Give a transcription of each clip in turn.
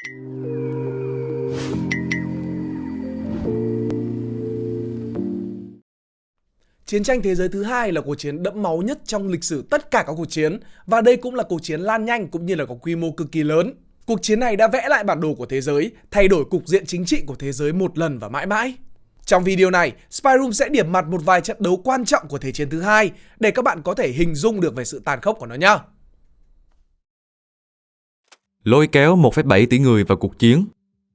Chiến tranh thế giới thứ hai là cuộc chiến đẫm máu nhất trong lịch sử tất cả các cuộc chiến và đây cũng là cuộc chiến lan nhanh cũng như là có quy mô cực kỳ lớn. Cuộc chiến này đã vẽ lại bản đồ của thế giới, thay đổi cục diện chính trị của thế giới một lần và mãi mãi. Trong video này, Spyroom sẽ điểm mặt một vài trận đấu quan trọng của Thế chiến thứ hai để các bạn có thể hình dung được về sự tàn khốc của nó nhé. Lôi kéo 1,7 tỷ người vào cuộc chiến,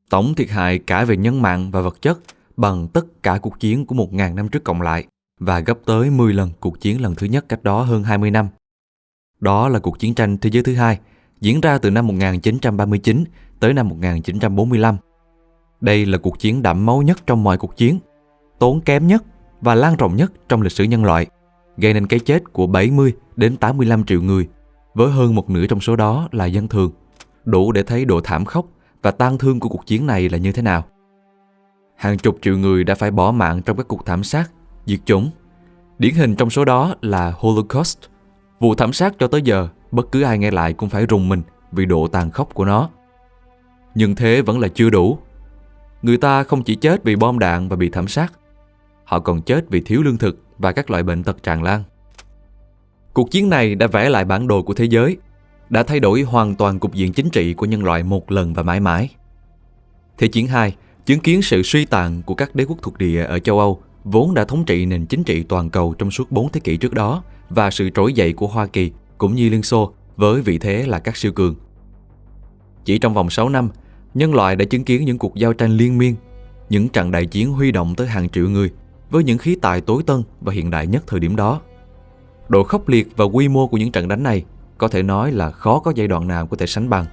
tổng thiệt hại cả về nhân mạng và vật chất bằng tất cả cuộc chiến của 1.000 năm trước cộng lại và gấp tới 10 lần cuộc chiến lần thứ nhất cách đó hơn 20 năm. Đó là cuộc chiến tranh thế giới thứ hai, diễn ra từ năm 1939 tới năm 1945. Đây là cuộc chiến đẫm máu nhất trong mọi cuộc chiến, tốn kém nhất và lan rộng nhất trong lịch sử nhân loại, gây nên cái chết của 70 đến 85 triệu người, với hơn một nửa trong số đó là dân thường. Đủ để thấy độ thảm khốc và tang thương của cuộc chiến này là như thế nào. Hàng chục triệu người đã phải bỏ mạng trong các cuộc thảm sát diệt chủng. Điển hình trong số đó là Holocaust. Vụ thảm sát cho tới giờ, bất cứ ai nghe lại cũng phải rùng mình vì độ tàn khốc của nó. Nhưng thế vẫn là chưa đủ. Người ta không chỉ chết vì bom đạn và bị thảm sát, họ còn chết vì thiếu lương thực và các loại bệnh tật tràn lan. Cuộc chiến này đã vẽ lại bản đồ của thế giới, đã thay đổi hoàn toàn cục diện chính trị của nhân loại một lần và mãi mãi. Thế chiến 2 chứng kiến sự suy tàn của các đế quốc thuộc địa ở châu Âu vốn đã thống trị nền chính trị toàn cầu trong suốt 4 thế kỷ trước đó và sự trỗi dậy của Hoa Kỳ cũng như Liên Xô với vị thế là các siêu cường. Chỉ trong vòng 6 năm, nhân loại đã chứng kiến những cuộc giao tranh liên miên, những trận đại chiến huy động tới hàng triệu người với những khí tài tối tân và hiện đại nhất thời điểm đó. Độ khốc liệt và quy mô của những trận đánh này có thể nói là khó có giai đoạn nào có thể sánh bằng.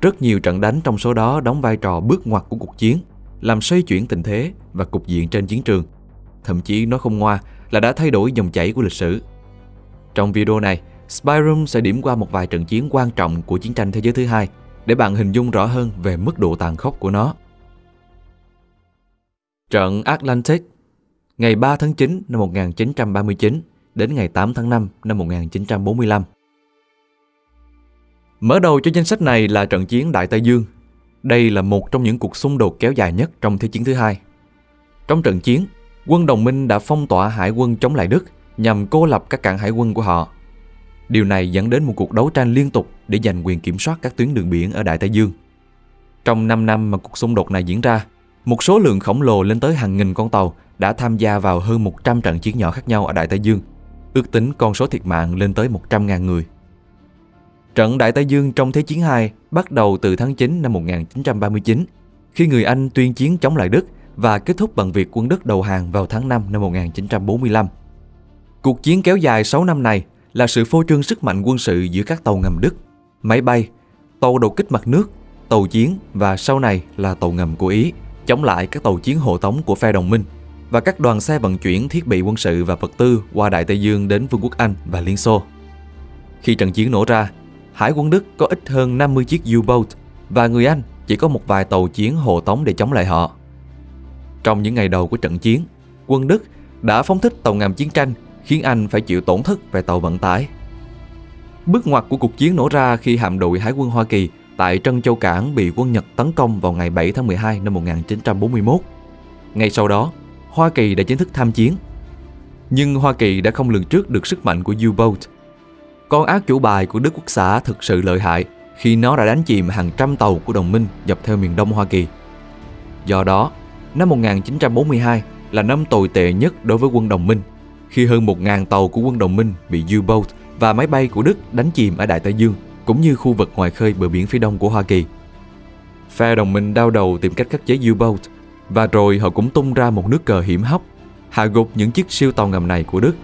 Rất nhiều trận đánh trong số đó đóng vai trò bước ngoặt của cuộc chiến – làm xoay chuyển tình thế và cục diện trên chiến trường. Thậm chí nói không ngoa là đã thay đổi dòng chảy của lịch sử. Trong video này, Spyroom sẽ điểm qua một vài trận chiến quan trọng của chiến tranh thế giới thứ hai để bạn hình dung rõ hơn về mức độ tàn khốc của nó. Trận Atlantic ngày 3 tháng 9 năm 1939 đến ngày 8 tháng 5 năm 1945. Mở đầu cho danh sách này là trận chiến Đại Tây Dương đây là một trong những cuộc xung đột kéo dài nhất trong Thế chiến thứ hai. Trong trận chiến, quân đồng minh đã phong tỏa hải quân chống lại Đức nhằm cô lập các cảng hải quân của họ. Điều này dẫn đến một cuộc đấu tranh liên tục để giành quyền kiểm soát các tuyến đường biển ở Đại Tây Dương. Trong 5 năm mà cuộc xung đột này diễn ra, một số lượng khổng lồ lên tới hàng nghìn con tàu đã tham gia vào hơn 100 trận chiến nhỏ khác nhau ở Đại Tây Dương. Ước tính con số thiệt mạng lên tới 100.000 người. Trận Đại Tây Dương trong Thế chiến II bắt đầu từ tháng 9 năm 1939, khi người Anh tuyên chiến chống lại Đức và kết thúc bằng việc quân Đức đầu hàng vào tháng 5 năm 1945. Cuộc chiến kéo dài 6 năm này là sự phô trương sức mạnh quân sự giữa các tàu ngầm Đức, máy bay, tàu đột kích mặt nước, tàu chiến và sau này là tàu ngầm của Ý, chống lại các tàu chiến hộ tống của phe đồng minh và các đoàn xe vận chuyển thiết bị quân sự và vật tư qua Đại Tây Dương đến Vương quốc Anh và Liên Xô. Khi trận chiến nổ ra, Hải quân Đức có ít hơn 50 chiếc U-boat và người Anh chỉ có một vài tàu chiến hộ tống để chống lại họ. Trong những ngày đầu của trận chiến, quân Đức đã phóng thích tàu ngầm chiến tranh khiến Anh phải chịu tổn thất về tàu vận tải. Bước ngoặt của cuộc chiến nổ ra khi hạm đội Hải quân Hoa Kỳ tại Trân Châu Cảng bị quân Nhật tấn công vào ngày 7 tháng 12 năm 1941. Ngay sau đó, Hoa Kỳ đã chính thức tham chiến. Nhưng Hoa Kỳ đã không lường trước được sức mạnh của U-boat con ác chủ bài của Đức Quốc xã thực sự lợi hại khi nó đã đánh chìm hàng trăm tàu của đồng minh dọc theo miền đông Hoa Kỳ. Do đó, năm 1942 là năm tồi tệ nhất đối với quân đồng minh khi hơn 1.000 tàu của quân đồng minh bị U-boat và máy bay của Đức đánh chìm ở Đại Tây Dương cũng như khu vực ngoài khơi bờ biển phía đông của Hoa Kỳ. Phe đồng minh đau đầu tìm cách khắc chế U-boat và rồi họ cũng tung ra một nước cờ hiểm hóc hạ gục những chiếc siêu tàu ngầm này của Đức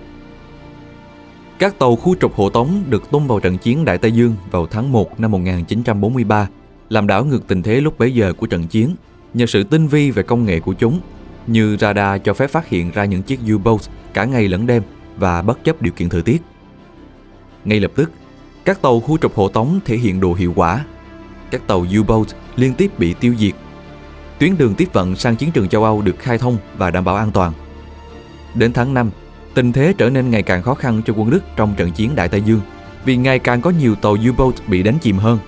các tàu khu trục hộ tống được tung vào trận chiến Đại Tây Dương vào tháng 1 năm 1943, làm đảo ngược tình thế lúc bấy giờ của trận chiến nhờ sự tinh vi về công nghệ của chúng, như radar cho phép phát hiện ra những chiếc U-boat cả ngày lẫn đêm và bất chấp điều kiện thời tiết. Ngay lập tức, các tàu khu trục hộ tống thể hiện độ hiệu quả. Các tàu U-boat liên tiếp bị tiêu diệt. Tuyến đường tiếp vận sang chiến trường châu Âu được khai thông và đảm bảo an toàn. Đến tháng 5, Tình thế trở nên ngày càng khó khăn cho quân Đức trong trận chiến Đại Tây Dương vì ngày càng có nhiều tàu U-boat bị đánh chìm hơn.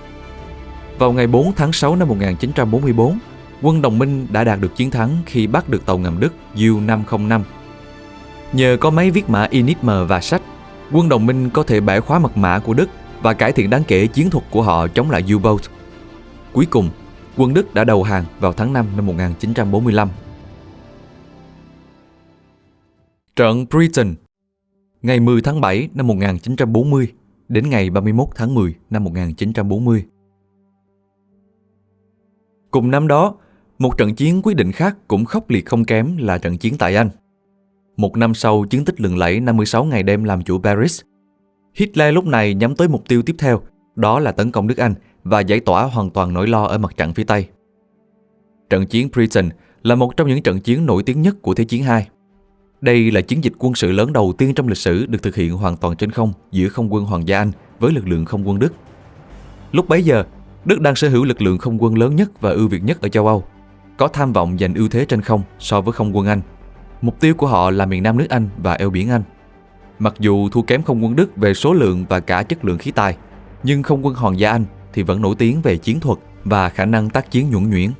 Vào ngày 4 tháng 6 năm 1944, quân đồng minh đã đạt được chiến thắng khi bắt được tàu ngầm Đức U-505. Nhờ có máy viết mã Enigma và sách, quân đồng minh có thể bẻ khóa mật mã của Đức và cải thiện đáng kể chiến thuật của họ chống lại U-boat. Cuối cùng, quân Đức đã đầu hàng vào tháng 5 năm 1945. Trận Britain Ngày 10 tháng 7 năm 1940 đến ngày 31 tháng 10 năm 1940. Cùng năm đó, một trận chiến quyết định khác cũng khốc liệt không kém là trận chiến tại Anh. Một năm sau chiến tích lừng lẫy 56 ngày đêm làm chủ Paris, Hitler lúc này nhắm tới mục tiêu tiếp theo, đó là tấn công nước Anh và giải tỏa hoàn toàn nỗi lo ở mặt trận phía Tây. Trận chiến Britain là một trong những trận chiến nổi tiếng nhất của Thế chiến II. Đây là chiến dịch quân sự lớn đầu tiên trong lịch sử được thực hiện hoàn toàn trên không giữa không quân Hoàng gia Anh với lực lượng không quân Đức. Lúc bấy giờ, Đức đang sở hữu lực lượng không quân lớn nhất và ưu việt nhất ở châu Âu, có tham vọng giành ưu thế trên không so với không quân Anh. Mục tiêu của họ là miền Nam nước Anh và eo biển Anh. Mặc dù thua kém không quân Đức về số lượng và cả chất lượng khí tài, nhưng không quân Hoàng gia Anh thì vẫn nổi tiếng về chiến thuật và khả năng tác chiến nhuẩn nhuyễn.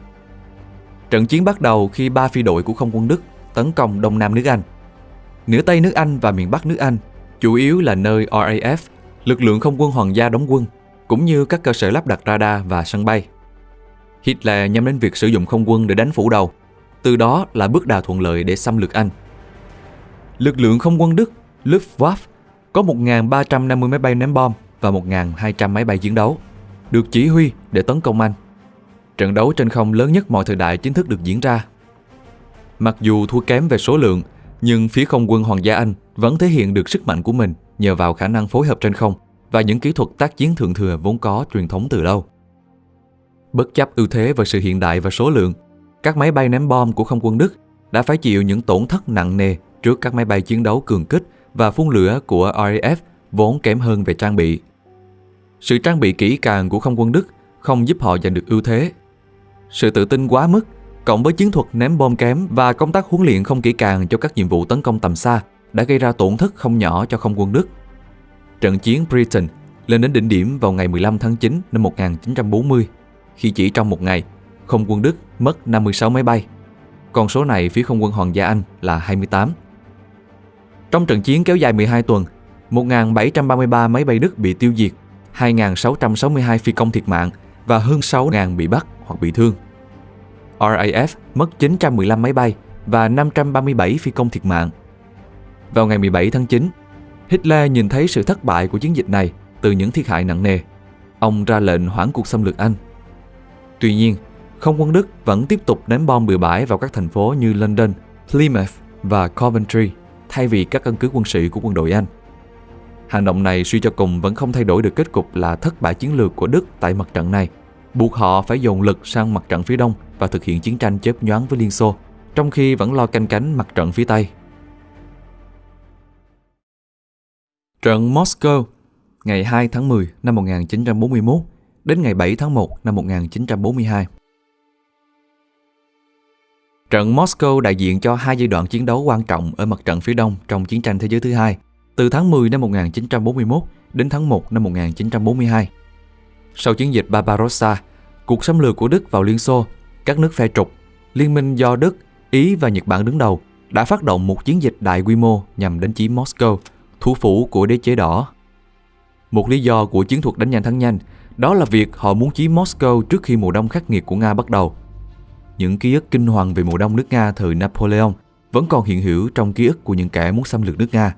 Trận chiến bắt đầu khi ba phi đội của không quân Đức tấn công Đông Nam nước Anh. Nửa Tây nước Anh và miền Bắc nước Anh chủ yếu là nơi RAF, lực lượng không quân hoàng gia đóng quân, cũng như các cơ sở lắp đặt radar và sân bay. Hitler nhắm đến việc sử dụng không quân để đánh phủ đầu, từ đó là bước đà thuận lợi để xâm lược Anh. Lực lượng không quân Đức Luftwaffe có 1.350 máy bay ném bom và 1.200 máy bay chiến đấu, được chỉ huy để tấn công Anh. Trận đấu trên không lớn nhất mọi thời đại chính thức được diễn ra. Mặc dù thua kém về số lượng, nhưng phía không quân Hoàng gia Anh vẫn thể hiện được sức mạnh của mình nhờ vào khả năng phối hợp trên không và những kỹ thuật tác chiến thượng thừa vốn có truyền thống từ lâu. Bất chấp ưu thế và sự hiện đại và số lượng, các máy bay ném bom của không quân Đức đã phải chịu những tổn thất nặng nề trước các máy bay chiến đấu cường kích và phun lửa của RAF vốn kém hơn về trang bị. Sự trang bị kỹ càng của không quân Đức không giúp họ giành được ưu thế. Sự tự tin quá mức, cộng với chiến thuật ném bom kém và công tác huấn luyện không kỹ càng cho các nhiệm vụ tấn công tầm xa đã gây ra tổn thất không nhỏ cho không quân Đức. Trận chiến Britain lên đến đỉnh điểm vào ngày 15 tháng 9 năm 1940, khi chỉ trong một ngày, không quân Đức mất 56 máy bay. Con số này phía không quân Hoàng gia Anh là 28. Trong trận chiến kéo dài 12 tuần, 1.733 máy bay Đức bị tiêu diệt, 2.662 phi công thiệt mạng và hơn 6.000 bị bắt hoặc bị thương. RAF mất 915 máy bay và 537 phi công thiệt mạng. Vào ngày 17 tháng 9, Hitler nhìn thấy sự thất bại của chiến dịch này từ những thiệt hại nặng nề. Ông ra lệnh hoãn cuộc xâm lược Anh. Tuy nhiên, không quân Đức vẫn tiếp tục ném bom bừa bãi vào các thành phố như London, Plymouth và Coventry thay vì các căn cứ quân sự của quân đội Anh. Hành động này suy cho cùng vẫn không thay đổi được kết cục là thất bại chiến lược của Đức tại mặt trận này, buộc họ phải dồn lực sang mặt trận phía đông và thực hiện chiến tranh chớp nhoáng với Liên Xô, trong khi vẫn lo canh cánh mặt trận phía Tây. Trận Moscow ngày 2 tháng 10 năm 1941 đến ngày 7 tháng 1 năm 1942. Trận Moscow đại diện cho hai giai đoạn chiến đấu quan trọng ở mặt trận phía đông trong chiến tranh thế giới thứ hai, từ tháng 10 năm 1941 đến tháng 1 năm 1942. Sau chiến dịch Barbarossa, cuộc xâm lược của Đức vào Liên Xô, các nước phe trục, liên minh do Đức, Ý và Nhật Bản đứng đầu đã phát động một chiến dịch đại quy mô nhằm đánh chiếm Moscow, thủ phủ của đế chế đỏ. Một lý do của chiến thuật đánh nhanh thắng nhanh đó là việc họ muốn chiếm Moscow trước khi mùa đông khắc nghiệt của Nga bắt đầu. Những ký ức kinh hoàng về mùa đông nước Nga thời Napoleon vẫn còn hiện hữu trong ký ức của những kẻ muốn xâm lược nước Nga.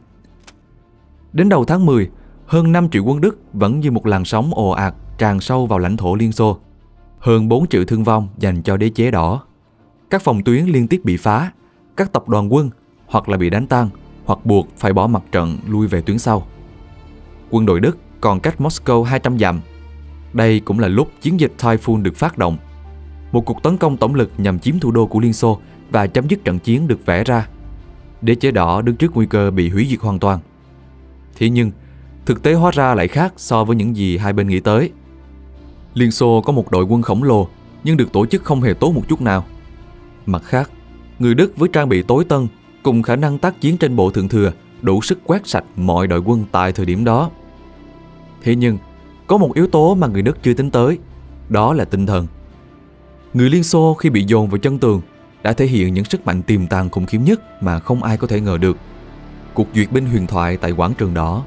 Đến đầu tháng 10, hơn 5 triệu quân Đức vẫn như một làn sóng ồ ạt tràn sâu vào lãnh thổ Liên Xô. Hơn 4 triệu thương vong dành cho đế chế đỏ. Các phòng tuyến liên tiếp bị phá, các tập đoàn quân hoặc là bị đánh tan hoặc buộc phải bỏ mặt trận lui về tuyến sau. Quân đội Đức còn cách Moscow 200 dặm. Đây cũng là lúc chiến dịch Typhoon được phát động. Một cuộc tấn công tổng lực nhằm chiếm thủ đô của Liên Xô và chấm dứt trận chiến được vẽ ra. Đế chế đỏ đứng trước nguy cơ bị hủy diệt hoàn toàn. Thế nhưng, thực tế hóa ra lại khác so với những gì hai bên nghĩ tới. Liên Xô có một đội quân khổng lồ nhưng được tổ chức không hề tốt một chút nào. Mặt khác, người Đức với trang bị tối tân cùng khả năng tác chiến trên bộ thượng thừa đủ sức quét sạch mọi đội quân tại thời điểm đó. Thế nhưng, có một yếu tố mà người Đức chưa tính tới, đó là tinh thần. Người Liên Xô khi bị dồn vào chân tường đã thể hiện những sức mạnh tiềm tàng khủng khiếp nhất mà không ai có thể ngờ được. Cuộc duyệt binh huyền thoại tại quảng trường đỏ,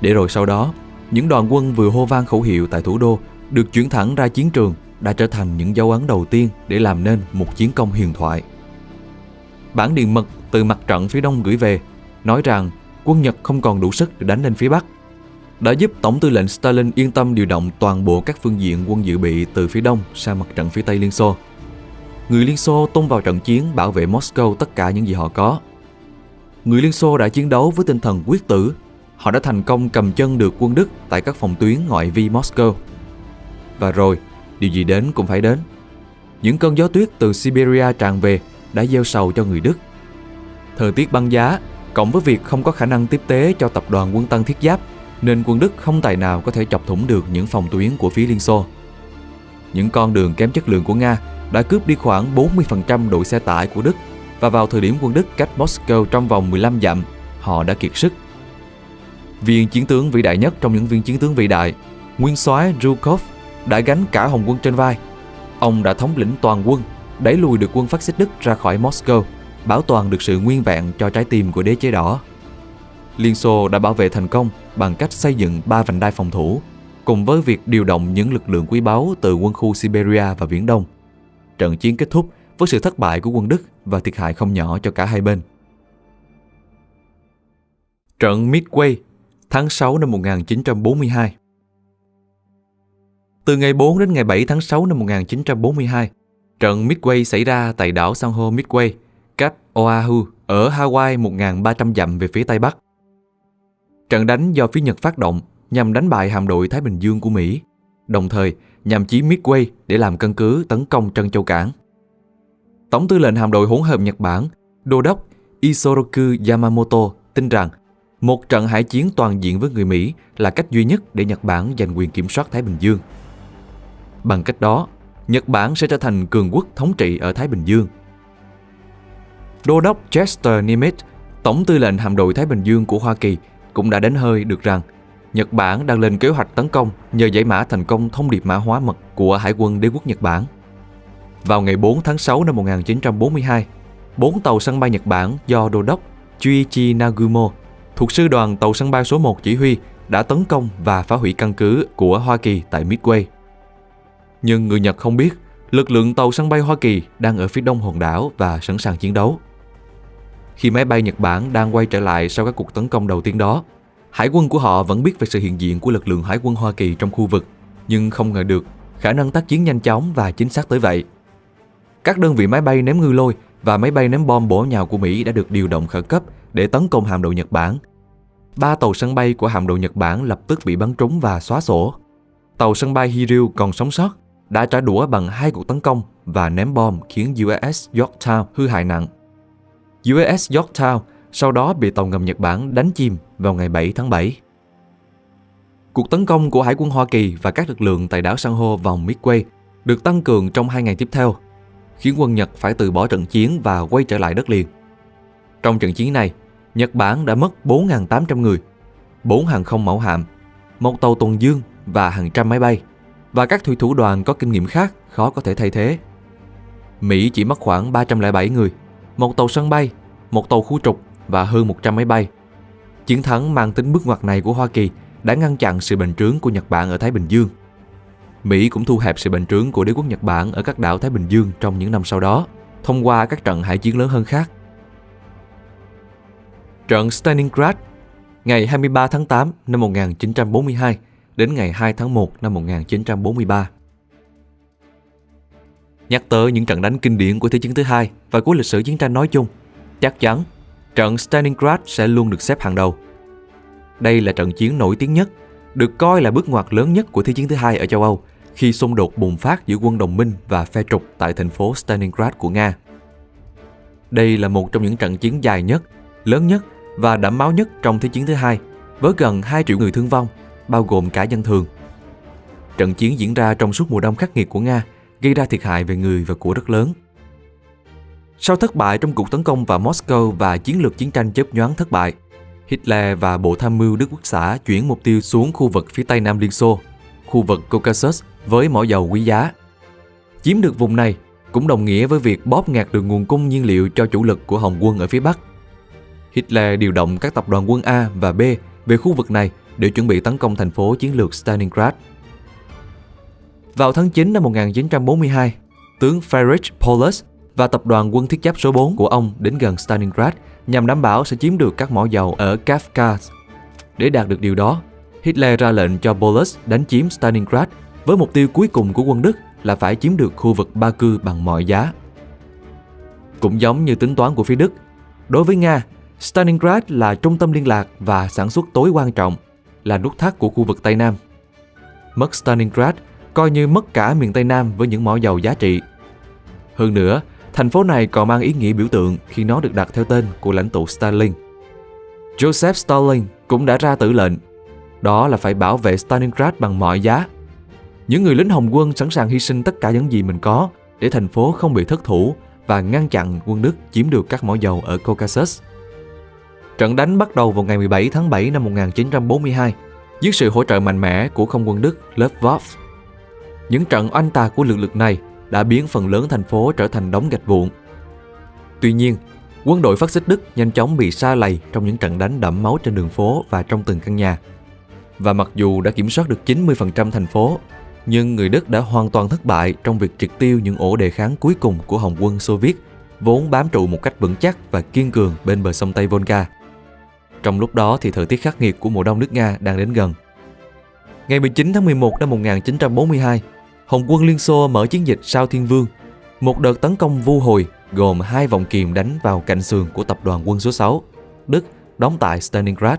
để rồi sau đó, những đoàn quân vừa hô vang khẩu hiệu tại thủ đô được chuyển thẳng ra chiến trường đã trở thành những dấu ấn đầu tiên để làm nên một chiến công huyền thoại. Bản điện mật từ mặt trận phía đông gửi về, nói rằng quân Nhật không còn đủ sức để đánh lên phía Bắc. Đã giúp Tổng tư lệnh Stalin yên tâm điều động toàn bộ các phương diện quân dự bị từ phía đông sang mặt trận phía Tây Liên Xô. Người Liên Xô tung vào trận chiến bảo vệ Moscow tất cả những gì họ có. Người Liên Xô đã chiến đấu với tinh thần quyết tử. Họ đã thành công cầm chân được quân Đức tại các phòng tuyến ngoại vi Moscow. Và rồi, điều gì đến cũng phải đến. Những cơn gió tuyết từ Siberia tràn về đã gieo sầu cho người Đức. Thời tiết băng giá, cộng với việc không có khả năng tiếp tế cho tập đoàn quân tăng thiết giáp, nên quân Đức không tài nào có thể chọc thủng được những phòng tuyến của phía Liên Xô. Những con đường kém chất lượng của Nga đã cướp đi khoảng 40% đội xe tải của Đức và vào thời điểm quân Đức cách Moscow trong vòng 15 dặm, họ đã kiệt sức. Viên chiến tướng vĩ đại nhất trong những viên chiến tướng vĩ đại, nguyên soái Zhukov đã gánh cả hồng quân trên vai. Ông đã thống lĩnh toàn quân, đẩy lùi được quân phát xít Đức ra khỏi Moscow, bảo toàn được sự nguyên vẹn cho trái tim của đế chế đỏ. Liên Xô đã bảo vệ thành công bằng cách xây dựng ba vành đai phòng thủ, cùng với việc điều động những lực lượng quý báu từ quân khu Siberia và Viễn Đông. Trận chiến kết thúc với sự thất bại của quân Đức và thiệt hại không nhỏ cho cả hai bên. Trận Midway, tháng 6 năm 1942 từ ngày 4 đến ngày 7 tháng 6 năm 1942, trận Midway xảy ra tại đảo san hô Midway, cách Oahu ở Hawaii 1.300 dặm về phía Tây Bắc. Trận đánh do phía Nhật phát động nhằm đánh bại hạm đội Thái Bình Dương của Mỹ, đồng thời nhằm chiếm Midway để làm căn cứ tấn công Trân Châu Cảng. Tổng tư lệnh hạm đội hỗn hợp Nhật Bản, Đô đốc Isoroku Yamamoto tin rằng một trận hải chiến toàn diện với người Mỹ là cách duy nhất để Nhật Bản giành quyền kiểm soát Thái Bình Dương. Bằng cách đó, Nhật Bản sẽ trở thành cường quốc thống trị ở Thái Bình Dương. Đô đốc Chester Nimitz, tổng tư lệnh hạm đội Thái Bình Dương của Hoa Kỳ, cũng đã đánh hơi được rằng Nhật Bản đang lên kế hoạch tấn công nhờ giải mã thành công thông điệp mã hóa mật của Hải quân đế quốc Nhật Bản. Vào ngày 4 tháng 6 năm 1942, bốn tàu sân bay Nhật Bản do đô đốc Chuichi Nagumo thuộc sư đoàn tàu sân bay số 1 chỉ huy đã tấn công và phá hủy căn cứ của Hoa Kỳ tại Midway. Nhưng người Nhật không biết lực lượng tàu sân bay Hoa Kỳ đang ở phía đông hòn đảo và sẵn sàng chiến đấu. Khi máy bay Nhật Bản đang quay trở lại sau các cuộc tấn công đầu tiên đó, hải quân của họ vẫn biết về sự hiện diện của lực lượng hải quân Hoa Kỳ trong khu vực, nhưng không ngờ được khả năng tác chiến nhanh chóng và chính xác tới vậy. Các đơn vị máy bay ném ngư lôi và máy bay ném bom bổ nhào của Mỹ đã được điều động khẩn cấp để tấn công hạm đội Nhật Bản. Ba tàu sân bay của hạm đội Nhật Bản lập tức bị bắn trúng và xóa sổ. Tàu sân bay Hiryu còn sống sót đã trả đũa bằng hai cuộc tấn công và ném bom khiến USS Yorktown hư hại nặng. USS Yorktown sau đó bị tàu ngầm Nhật Bản đánh chìm vào ngày 7 tháng 7. Cuộc tấn công của Hải quân Hoa Kỳ và các lực lượng tại đảo San hô vòng Midway được tăng cường trong hai ngày tiếp theo, khiến quân Nhật phải từ bỏ trận chiến và quay trở lại đất liền. Trong trận chiến này, Nhật Bản đã mất 4.800 người, 4 hàng không mẫu hạm, một tàu tuần dương và hàng trăm máy bay, và các thủy thủ đoàn có kinh nghiệm khác khó có thể thay thế. Mỹ chỉ mất khoảng 307 người, một tàu sân bay, một tàu khu trục và hơn 100 máy bay. Chiến thắng mang tính bước ngoặt này của Hoa Kỳ đã ngăn chặn sự bành trướng của Nhật Bản ở Thái Bình Dương. Mỹ cũng thu hẹp sự bành trướng của đế quốc Nhật Bản ở các đảo Thái Bình Dương trong những năm sau đó, thông qua các trận hải chiến lớn hơn khác. Trận Stalingrad ngày 23 tháng 8 năm 1942 đến ngày 2 tháng 1 năm 1943. Nhắc tới những trận đánh kinh điển của Thế chiến thứ hai và của lịch sử chiến tranh nói chung, chắc chắn trận Stalingrad sẽ luôn được xếp hàng đầu. Đây là trận chiến nổi tiếng nhất, được coi là bước ngoặt lớn nhất của Thế chiến thứ hai ở châu Âu khi xung đột bùng phát giữa quân đồng minh và phe trục tại thành phố Stalingrad của Nga. Đây là một trong những trận chiến dài nhất, lớn nhất và đẫm máu nhất trong Thế chiến thứ hai, với gần 2 triệu người thương vong, bao gồm cả dân thường. Trận chiến diễn ra trong suốt mùa đông khắc nghiệt của Nga, gây ra thiệt hại về người và của rất lớn. Sau thất bại trong cuộc tấn công vào Moscow và chiến lược chiến tranh chớp nhoáng thất bại, Hitler và Bộ Tham mưu Đức Quốc xã chuyển mục tiêu xuống khu vực phía tây nam Liên Xô, khu vực Caucasus với mỏ dầu quý giá. Chiếm được vùng này cũng đồng nghĩa với việc bóp nghẹt được nguồn cung nhiên liệu cho chủ lực của Hồng quân ở phía Bắc. Hitler điều động các tập đoàn quân A và B về khu vực này để chuẩn bị tấn công thành phố chiến lược Stalingrad. Vào tháng 9 năm 1942, tướng Friedrich Paulus và tập đoàn quân thiết giáp số 4 của ông đến gần Stalingrad nhằm đảm bảo sẽ chiếm được các mỏ dầu ở Kafkaz. Để đạt được điều đó, Hitler ra lệnh cho Paulus đánh chiếm Stalingrad với mục tiêu cuối cùng của quân Đức là phải chiếm được khu vực Ba Cư bằng mọi giá. Cũng giống như tính toán của phía Đức, đối với Nga, Stalingrad là trung tâm liên lạc và sản xuất tối quan trọng, là nút thắt của khu vực Tây Nam. Mất Stalingrad coi như mất cả miền Tây Nam với những mỏ dầu giá trị. Hơn nữa, thành phố này còn mang ý nghĩa biểu tượng khi nó được đặt theo tên của lãnh tụ Stalin. Joseph Stalin cũng đã ra tử lệnh, đó là phải bảo vệ Stalingrad bằng mọi giá. Những người lính Hồng quân sẵn sàng hy sinh tất cả những gì mình có để thành phố không bị thất thủ và ngăn chặn quân Đức chiếm được các mỏ dầu ở Caucasus. Trận đánh bắt đầu vào ngày 17 tháng 7 năm 1942 dưới sự hỗ trợ mạnh mẽ của không quân Đức Luftwaffe. Những trận oanh tạc của lực lượng này đã biến phần lớn thành phố trở thành đống gạch vụn. Tuy nhiên, quân đội phát xít Đức nhanh chóng bị sa lầy trong những trận đánh đẫm máu trên đường phố và trong từng căn nhà. Và mặc dù đã kiểm soát được 90% thành phố, nhưng người Đức đã hoàn toàn thất bại trong việc triệt tiêu những ổ đề kháng cuối cùng của Hồng quân Xô Viết, vốn bám trụ một cách vững chắc và kiên cường bên bờ sông Tây Volga. Trong lúc đó thì thời tiết khắc nghiệt của mùa đông nước Nga đang đến gần. Ngày 19 tháng 11 năm 1942, Hồng quân Liên Xô mở chiến dịch Sao Thiên Vương, một đợt tấn công vu hồi gồm hai vòng kiềm đánh vào cạnh sườn của tập đoàn quân số 6, Đức đóng tại Stalingrad.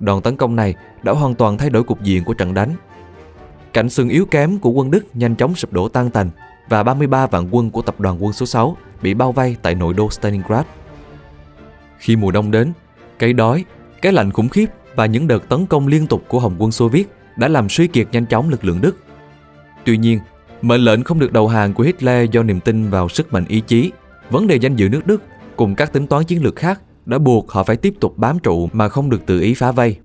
Đòn tấn công này đã hoàn toàn thay đổi cục diện của trận đánh. Cạnh sườn yếu kém của quân Đức nhanh chóng sụp đổ tan tành và 33 vạn quân của tập đoàn quân số 6 bị bao vây tại nội đô Stalingrad. Khi mùa đông đến, cái đói, cái lạnh khủng khiếp và những đợt tấn công liên tục của Hồng quân Xô Viết đã làm suy kiệt nhanh chóng lực lượng Đức. Tuy nhiên, mệnh lệnh không được đầu hàng của Hitler do niềm tin vào sức mạnh ý chí, vấn đề danh dự nước Đức cùng các tính toán chiến lược khác đã buộc họ phải tiếp tục bám trụ mà không được tự ý phá vây.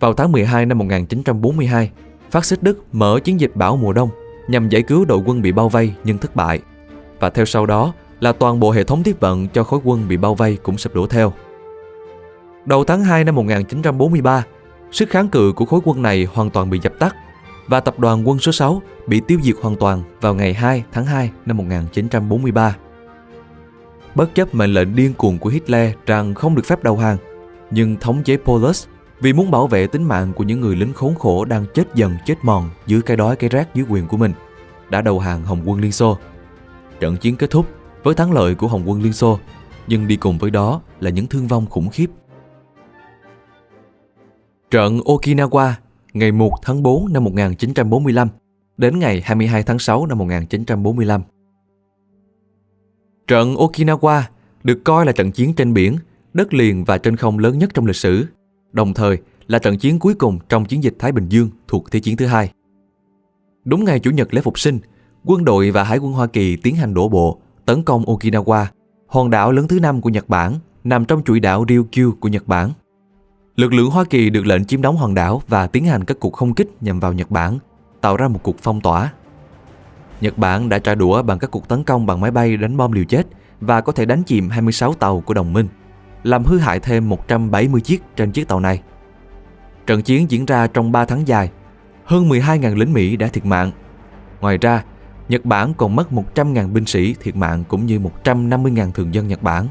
Vào tháng 12 năm 1942, phát xít Đức mở chiến dịch Bảo mùa đông nhằm giải cứu đội quân bị bao vây nhưng thất bại. Và theo sau đó là toàn bộ hệ thống tiếp vận cho khối quân bị bao vây cũng sụp đổ theo. Đầu tháng 2 năm 1943, sức kháng cự của khối quân này hoàn toàn bị dập tắt và tập đoàn quân số 6 bị tiêu diệt hoàn toàn vào ngày 2 tháng 2 năm 1943. Bất chấp mệnh lệnh điên cuồng của Hitler rằng không được phép đầu hàng, nhưng thống chế Polus vì muốn bảo vệ tính mạng của những người lính khốn khổ đang chết dần chết mòn dưới cái đói cái rác dưới quyền của mình, đã đầu hàng Hồng quân Liên Xô. Trận chiến kết thúc với thắng lợi của Hồng quân Liên Xô, nhưng đi cùng với đó là những thương vong khủng khiếp Trận Okinawa ngày 1 tháng 4 năm 1945 đến ngày 22 tháng 6 năm 1945. Trận Okinawa được coi là trận chiến trên biển, đất liền và trên không lớn nhất trong lịch sử, đồng thời là trận chiến cuối cùng trong chiến dịch Thái Bình Dương thuộc Thế chiến thứ hai. Đúng ngày Chủ nhật lễ phục sinh, quân đội và Hải quân Hoa Kỳ tiến hành đổ bộ, tấn công Okinawa, hòn đảo lớn thứ năm của Nhật Bản, nằm trong chuỗi đảo Ryukyu của Nhật Bản. Lực lượng Hoa Kỳ được lệnh chiếm đóng hòn đảo và tiến hành các cuộc không kích nhằm vào Nhật Bản, tạo ra một cuộc phong tỏa. Nhật Bản đã trả đũa bằng các cuộc tấn công bằng máy bay đánh bom liều chết và có thể đánh chìm 26 tàu của đồng minh, làm hư hại thêm 170 chiếc trên chiếc tàu này. Trận chiến diễn ra trong 3 tháng dài, hơn 12.000 lính Mỹ đã thiệt mạng. Ngoài ra, Nhật Bản còn mất 100.000 binh sĩ thiệt mạng cũng như 150.000 thường dân Nhật Bản.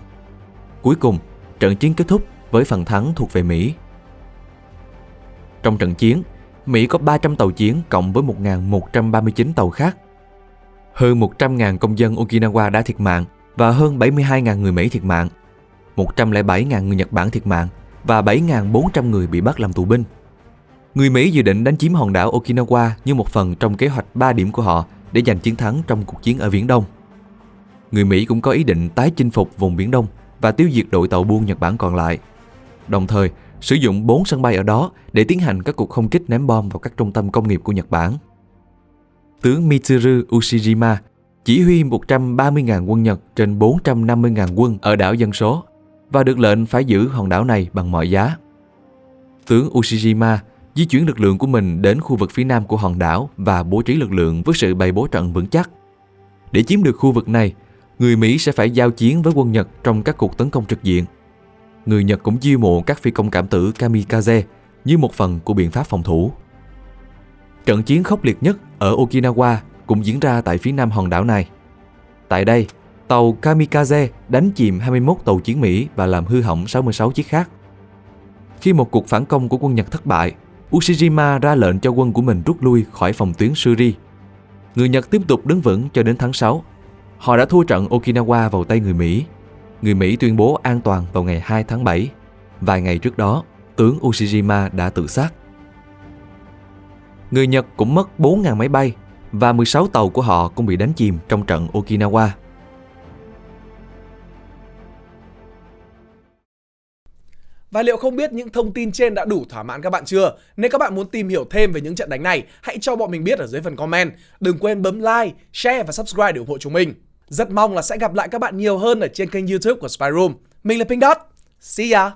Cuối cùng, trận chiến kết thúc với phần thắng thuộc về Mỹ. Trong trận chiến, Mỹ có 300 tàu chiến cộng với 1.139 tàu khác. Hơn 100.000 công dân Okinawa đã thiệt mạng và hơn 72.000 người Mỹ thiệt mạng. 107.000 người Nhật Bản thiệt mạng và 7.400 người bị bắt làm tù binh. Người Mỹ dự định đánh chiếm hòn đảo Okinawa như một phần trong kế hoạch 3 điểm của họ để giành chiến thắng trong cuộc chiến ở Viễn Đông. Người Mỹ cũng có ý định tái chinh phục vùng Biển Đông và tiêu diệt đội tàu buôn Nhật Bản còn lại đồng thời sử dụng 4 sân bay ở đó để tiến hành các cuộc không kích ném bom vào các trung tâm công nghiệp của Nhật Bản. Tướng Mitsuru Ushijima chỉ huy 130.000 quân Nhật trên 450.000 quân ở đảo dân số và được lệnh phải giữ hòn đảo này bằng mọi giá. Tướng Ushijima di chuyển lực lượng của mình đến khu vực phía nam của hòn đảo và bố trí lực lượng với sự bày bố trận vững chắc. Để chiếm được khu vực này, người Mỹ sẽ phải giao chiến với quân Nhật trong các cuộc tấn công trực diện. Người Nhật cũng chiêu mộ các phi công cảm tử kamikaze như một phần của biện pháp phòng thủ. Trận chiến khốc liệt nhất ở Okinawa cũng diễn ra tại phía nam hòn đảo này. Tại đây, tàu Kamikaze đánh chìm 21 tàu chiến Mỹ và làm hư hỏng 66 chiếc khác. Khi một cuộc phản công của quân Nhật thất bại, Ushijima ra lệnh cho quân của mình rút lui khỏi phòng tuyến Suri. Người Nhật tiếp tục đứng vững cho đến tháng 6. Họ đã thua trận Okinawa vào tay người Mỹ. Người Mỹ tuyên bố an toàn vào ngày 2 tháng 7. Vài ngày trước đó, tướng Ushijima đã tự sát. Người Nhật cũng mất 4.000 máy bay và 16 tàu của họ cũng bị đánh chìm trong trận Okinawa. Và liệu không biết những thông tin trên đã đủ thỏa mãn các bạn chưa? Nếu các bạn muốn tìm hiểu thêm về những trận đánh này, hãy cho bọn mình biết ở dưới phần comment. Đừng quên bấm like, share và subscribe để ủng hộ chúng mình. Rất mong là sẽ gặp lại các bạn nhiều hơn ở trên kênh youtube của Spyroom. Mình là Pink Dot. See ya!